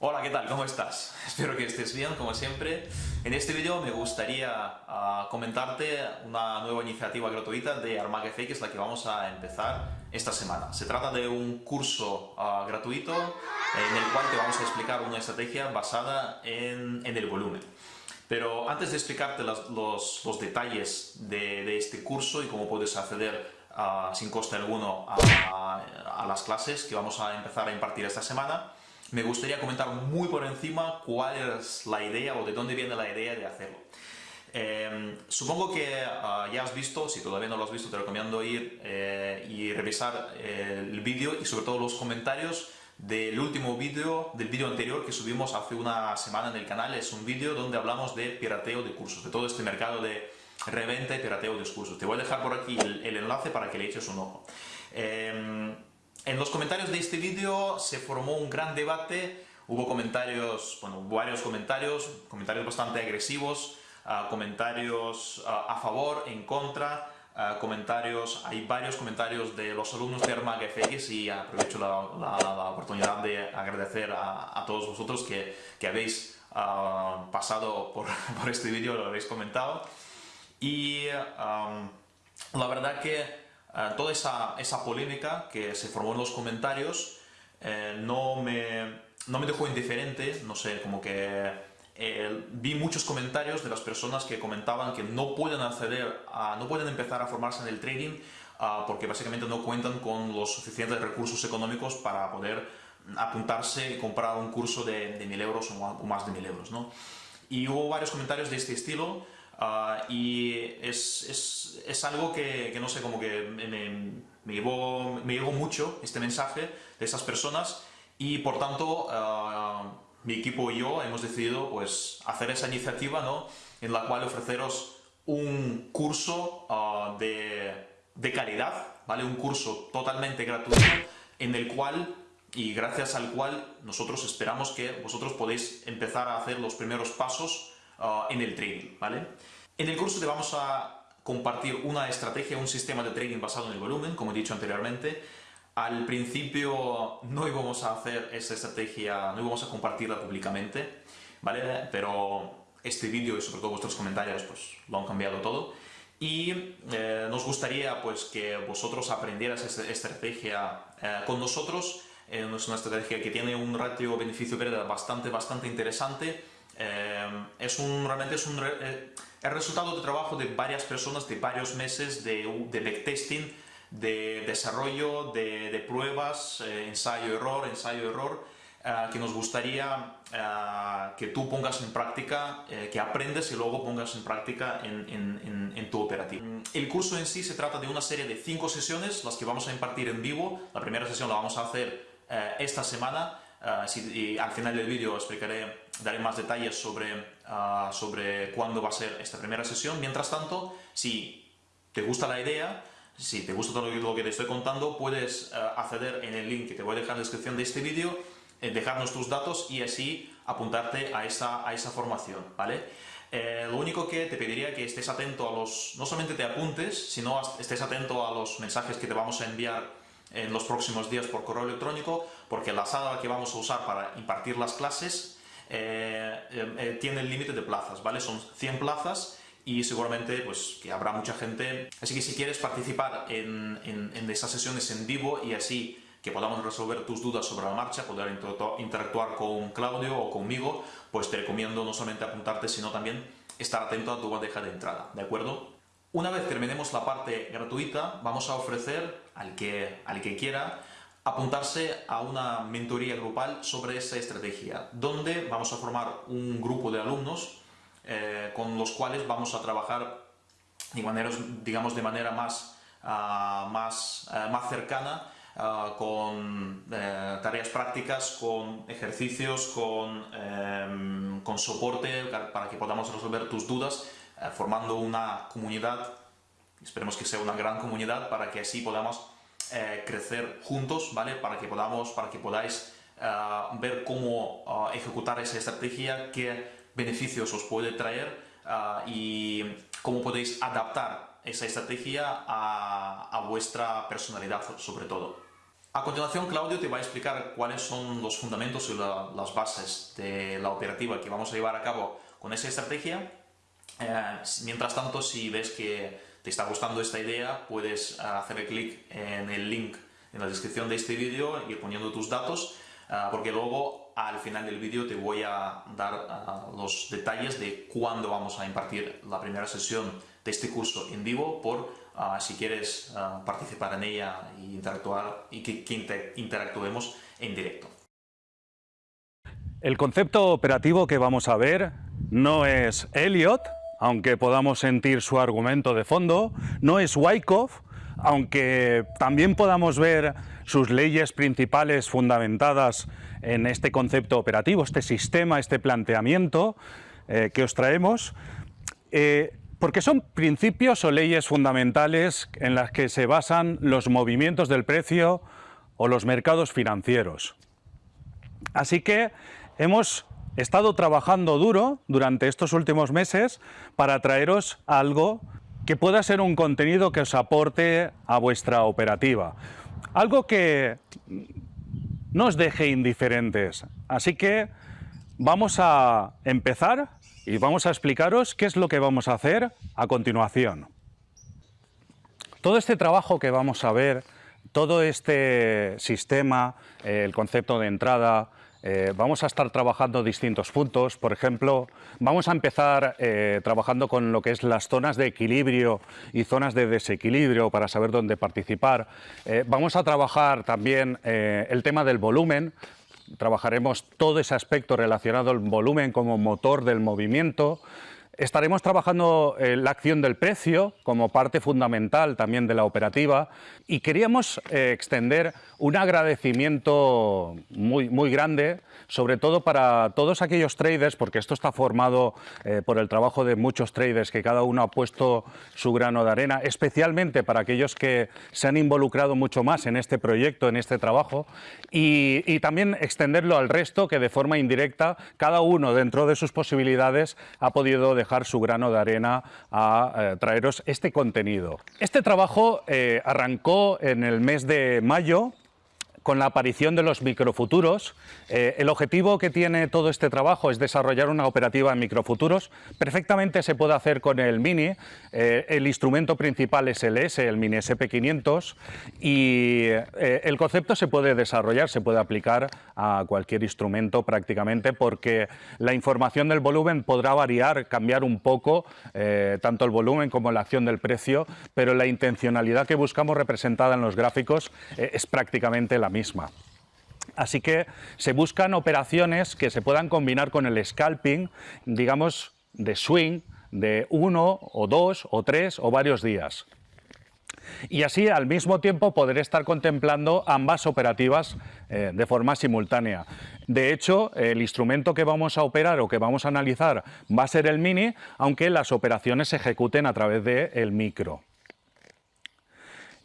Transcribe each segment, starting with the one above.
Hola, ¿qué tal? ¿Cómo estás? Espero que estés bien, como siempre. En este vídeo me gustaría uh, comentarte una nueva iniciativa gratuita de ArmagFA, que es la que vamos a empezar esta semana. Se trata de un curso uh, gratuito en el cual te vamos a explicar una estrategia basada en, en el volumen. Pero antes de explicarte los, los, los detalles de, de, este curso y cómo puedes acceder uh, sin coste alguno a, a, a las clases que vamos a empezar a impartir esta semana, me gustaría comentar muy por encima cuál es la idea o de dónde viene la idea de hacerlo. Eh, supongo que uh, ya has visto, si todavía no lo has visto, te recomiendo ir eh, y revisar eh, el vídeo y sobre todo los comentarios del último vídeo, del vídeo anterior que subimos hace una semana en el canal. Es un vídeo donde hablamos de pirateo de cursos, de todo este mercado de reventa y pirateo de cursos. Te voy a dejar por aquí el enlace para que le eches un ojo. En los comentarios de este vídeo se formó un gran debate, hubo comentarios, bueno, varios comentarios, comentarios bastante agresivos, uh, comentarios uh, a favor, en contra, uh, comentarios, hay varios comentarios de los alumnos de Armag FX y aprovecho la, la, la oportunidad de agradecer a, a todos vosotros que, que habéis pasado por, por, este vídeo, lo habéis comentado. Y um, la verdad que Uh, toda esa, esa, polémica que se formó en los comentarios eh, no, me, no me dejó indiferente, no sé, como que eh, vi muchos comentarios de las personas que comentaban que no pueden acceder, a, no pueden empezar a formarse en el trading uh, porque básicamente no cuentan con los suficientes recursos económicos para poder apuntarse y comprar un curso de, de 1000 euros o más de 1000 euros. ¿no? Y hubo varios comentarios de este estilo Uh, y es, es, es, algo que, que, no sé, como que me, me, llevó, me llevó mucho este mensaje de esas personas y por tanto uh, mi equipo y yo hemos decidido pues, hacer esa iniciativa ¿no? en la cual ofreceros un curso uh, de, de calidad, ¿vale? un curso totalmente gratuito en el cual y gracias al cual nosotros esperamos que vosotros podéis empezar a hacer los primeros pasos en el trading, ¿vale? En el curso te vamos a compartir una estrategia, un sistema de trading basado en el volumen, como he dicho anteriormente. Al principio no íbamos a hacer esa estrategia, no íbamos a compartirla públicamente, ¿vale? Pero este vídeo y sobre todo vuestros comentarios pues lo han cambiado todo. Y eh, nos gustaría pues que vosotros aprendieras esta estrategia eh, con nosotros. Eh, es una estrategia que tiene un ratio beneficio-pérdida bastante, bastante interesante eh, es un, realmente es un eh, el resultado de trabajo de varias personas, de varios meses de, de backtesting, de desarrollo, de, de pruebas, eh, ensayo-error, ensayo-error, eh, que nos gustaría eh, que tú pongas en práctica, eh, que aprendes y luego pongas en práctica en, en, en, tu operativa. El curso en sí se trata de una serie de cinco sesiones, las que vamos a impartir en vivo. La primera sesión la vamos a hacer esta semana Y al final del vídeo explicaré, daré más detalles sobre, uh, sobre cuándo va a ser esta primera sesión. Mientras tanto, si te gusta la idea, si te gusta todo lo que te estoy contando, puedes uh, acceder en el link que te voy a dejar en la descripción de este vídeo, eh, dejarnos tus datos y así apuntarte a esa, a esa formación, ¿vale? Eh, lo único que te pediría que estés atento a los... no solamente te apuntes, sino estés atento a los mensajes que te vamos a enviar en los próximos días por correo electrónico, porque la sala que vamos a usar para impartir las clases eh, eh, tiene el límite de plazas, ¿vale? Son 100 plazas y seguramente pues que habrá mucha gente. Así que si quieres participar en, en, en esas sesiones en vivo y así que podamos resolver tus dudas sobre la marcha, poder interactuar con Claudio o conmigo, pues te recomiendo no solamente apuntarte, sino también estar atento a tu bandeja de entrada, ¿de acuerdo? Una vez terminemos la parte gratuita, vamos a ofrecer al que, al que quiera apuntarse a una mentoría grupal sobre esa estrategia, donde vamos a formar un grupo de alumnos eh, con los cuales vamos a trabajar de manera, digamos, de manera más, uh, más, uh, más cercana uh, con eh, tareas prácticas, con ejercicios, con, em, con soporte para que podamos resolver tus dudas eh, formando una comunidad, esperemos que sea una gran comunidad, para que así podamos eh, crecer juntos, ¿vale? Para que, podamos, para que podáis eh, ver cómo uh, ejecutar esa estrategia, qué beneficios os puede traer y cómo podéis adaptar esa estrategia a, a vuestra personalidad sobre todo. A continuación, Claudio te va a explicar cuáles son los fundamentos y las bases de la operativa que vamos a llevar a cabo con esa estrategia. Eh, mientras tanto, si ves que te está gustando esta idea, puedes hacer clic en el link en la descripción de este vídeo, ir poniendo tus datos, eh, porque luego al final del vídeo te voy a dar eh, los detalles de cuándo vamos a impartir la primera sesión de este curso en vivo por si quieres participar en ella e interactuar y que, interactuemos en directo. El concepto operativo que vamos a ver no es Elliot, aunque podamos sentir su argumento de fondo, no es Wyckoff, aunque también podamos ver sus leyes principales fundamentadas en este concepto operativo, este sistema, este planteamiento eh, que os traemos. Eh, porque son principios o leyes fundamentales en las que se basan los movimientos del precio o los mercados financieros. Así que hemos estado trabajando duro durante estos últimos meses para traeros algo que pueda ser un contenido que os aporte a vuestra operativa. Algo que no os deje indiferentes. Así que vamos a empezar y vamos a explicaros qué es lo que vamos a hacer a continuación. Todo este trabajo que vamos a ver, todo este sistema, el concepto de entrada, eh, vamos a estar trabajando distintos puntos, por ejemplo, vamos a empezar eh, trabajando con lo que es las zonas de equilibrio y zonas de desequilibrio para saber dónde participar. vamos a trabajar también el tema del volumen, trabajaremos todo ese aspecto relacionado al volumen como motor del movimiento, Estaremos trabajando eh, la acción del precio como parte fundamental también de la operativa y queríamos eh, extender un agradecimiento muy, muy grande, sobre todo para todos aquellos traders, porque esto está formado eh, por el trabajo de muchos traders que cada uno ha puesto su grano de arena, especialmente para aquellos que se han involucrado mucho más en este proyecto, en este trabajo, y, y también extenderlo al resto que de forma indirecta cada uno dentro de sus posibilidades ha podido dejar su grano de arena a eh, traeros este contenido. Este trabajo eh, arrancó en el mes de mayo con la aparición de los microfuturos. Eh, el objetivo que tiene todo este trabajo es desarrollar una operativa en microfuturos. Perfectamente se puede hacer con el Mini. Eh, el instrumento principal es el S, el Mini SP500, y eh, el concepto se puede desarrollar, se puede aplicar a cualquier instrumento prácticamente porque la información del volumen podrá variar, cambiar un poco, tanto el volumen como la acción del precio, pero la intencionalidad que buscamos representada en los gráficos es prácticamente la misma misma. Así que se buscan operaciones que se puedan combinar con el scalping, digamos, de swing, de uno o dos o tres o varios días. Y así al mismo tiempo poder estar contemplando ambas operativas eh, de forma simultánea. De hecho, el instrumento que vamos a operar o que vamos a analizar va a ser el mini, aunque las operaciones se ejecuten a través del el micro.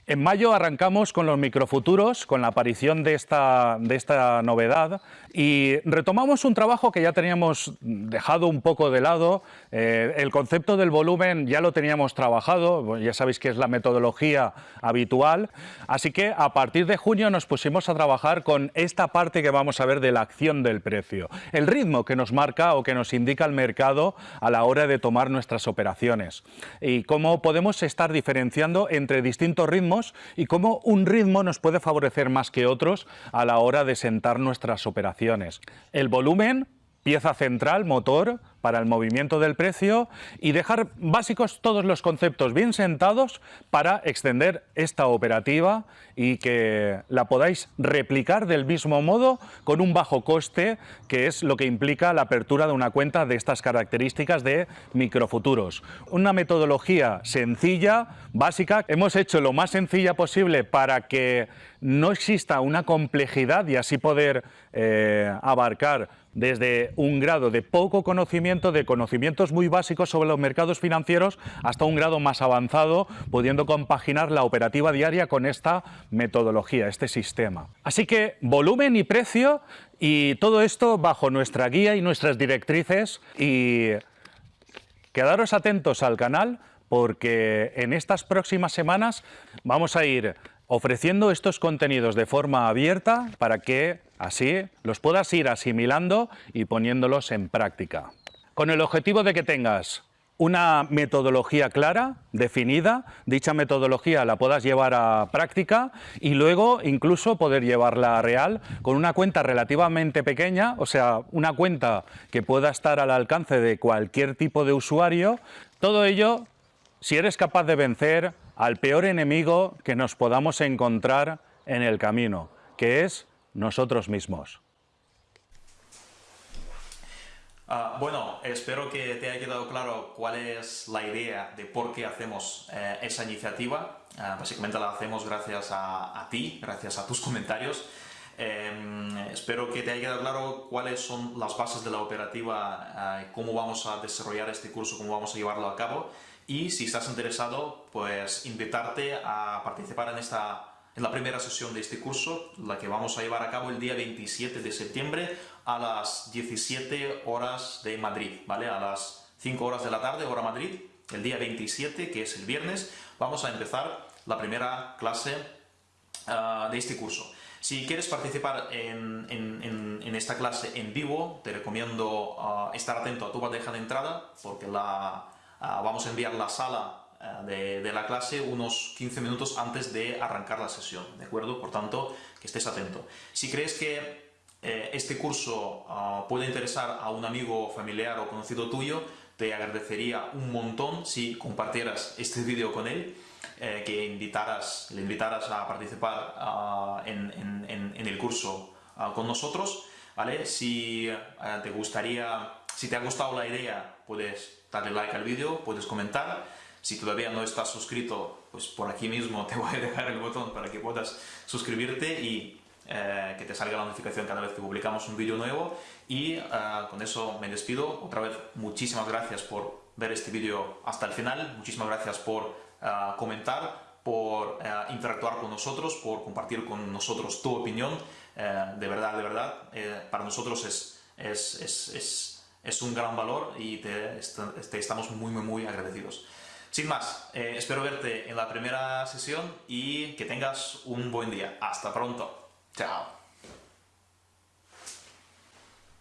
En mayo arrancamos con los microfuturos, con la aparición de esta, de esta, novedad y retomamos un trabajo que ya teníamos dejado un poco de lado. Eh, el concepto del volumen ya lo teníamos trabajado, ya sabéis que es la metodología habitual. Así que a partir de junio nos pusimos a trabajar con esta parte que vamos a ver de la acción del precio. El ritmo que nos marca o que nos indica el mercado a la hora de tomar nuestras operaciones. Y cómo podemos estar diferenciando entre distintos ritmos y cómo un ritmo nos puede favorecer más que otros a la hora de sentar nuestras operaciones. El volumen pieza central, motor, para el movimiento del precio y dejar básicos todos los conceptos bien sentados para extender esta operativa y que la podáis replicar del mismo modo con un bajo coste, que es lo que implica la apertura de una cuenta de estas características de microfuturos. Una metodología sencilla, básica, hemos hecho lo más sencilla posible para que no exista una complejidad y así poder eh, abarcar desde un grado de poco conocimiento, de conocimientos muy básicos sobre los mercados financieros, hasta un grado más avanzado, pudiendo compaginar la operativa diaria con esta metodología, este sistema. Así que volumen y precio y todo esto bajo nuestra guía y nuestras directrices y quedaros atentos al canal porque en estas próximas semanas vamos a ir ofreciendo estos contenidos de forma abierta para que así los puedas ir asimilando y poniéndolos en práctica. Con el objetivo de que tengas una metodología clara, definida, dicha metodología la puedas llevar a práctica y luego incluso poder llevarla a real con una cuenta relativamente pequeña, o sea, una cuenta que pueda estar al alcance de cualquier tipo de usuario, todo ello si eres capaz de vencer al peor enemigo que nos podamos encontrar en el camino, que es nosotros mismos. Ah, bueno, espero que te haya quedado claro cuál es la idea de por qué hacemos eh, esa iniciativa. Ah, básicamente la hacemos gracias a, ti, gracias a tus comentarios. Em, espero que te haya quedado claro cuáles son las bases de la operativa, ah, cómo vamos a desarrollar este curso, cómo vamos a llevarlo a cabo y si estás interesado, pues invitarte a participar en, esta, en la primera sesión de este curso, la que vamos a llevar a cabo el día 27 de septiembre a las 17 horas de Madrid, ¿vale? A las 5 horas de la tarde, hora Madrid, el día 27, que es el viernes, vamos a empezar la primera clase ah, de este curso. Si quieres participar en, en, esta clase en vivo, te recomiendo ah, estar atento a tu bandeja de entrada, porque la, Ah, vamos a enviar la sala eh, de, la clase unos 15 minutos antes de arrancar la sesión, ¿de acuerdo? Por tanto, que estés atento. Si crees que eh, este curso ah, puede interesar a un amigo, familiar o conocido tuyo, te agradecería un montón si compartieras este vídeo con él, eh, que invitaras, le invitaras a participar ah, en, el curso con nosotros, ¿vale? Si te gustaría, si te ha gustado la idea, puedes darle like al vídeo, puedes comentar. Si todavía no estás suscrito, pues por aquí mismo te voy a dejar el botón para que puedas suscribirte y eh, que te salga la notificación cada vez que publicamos un vídeo nuevo. Y eh, con eso me despido. Otra vez, muchísimas gracias por ver este vídeo hasta el final. Muchísimas gracias por eh, comentar, por interactuar con nosotros, por compartir con nosotros tu opinión. de verdad, de verdad, para nosotros es, un gran valor y te, estamos muy, muy, muy agradecidos. Sin más, eh, espero verte en la primera sesión y que tengas un buen día. Hasta pronto. Chao.